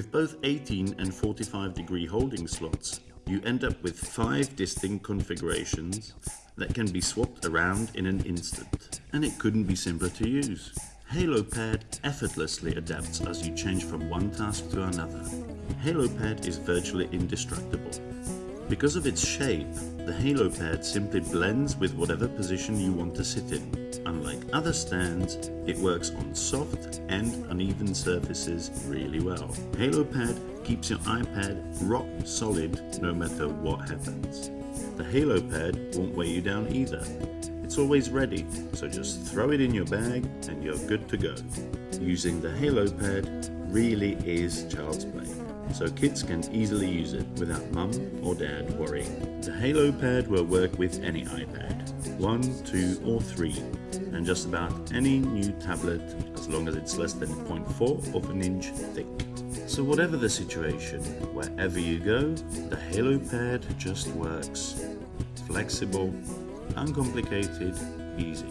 With both 18 and 45 degree holding slots, you end up with five distinct configurations that can be swapped around in an instant. And it couldn't be simpler to use. HaloPad effortlessly adapts as you change from one task to another. HaloPad is virtually indestructible. Because of its shape, the HaloPad simply blends with whatever position you want to sit in. Unlike other stands, it works on soft and uneven surfaces really well. HaloPad keeps your iPad rock solid no matter what happens. The HaloPad won't weigh you down either. It's always ready, so just throw it in your bag and you're good to go. Using the HaloPad really is child's play, so kids can easily use it without mum or dad worrying. The Halo Pad will work with any iPad, 1, 2 or 3, and just about any new tablet as long as it's less than 0.4 of an inch thick. So whatever the situation, wherever you go, the Halo Pad just works. Flexible, uncomplicated, easy.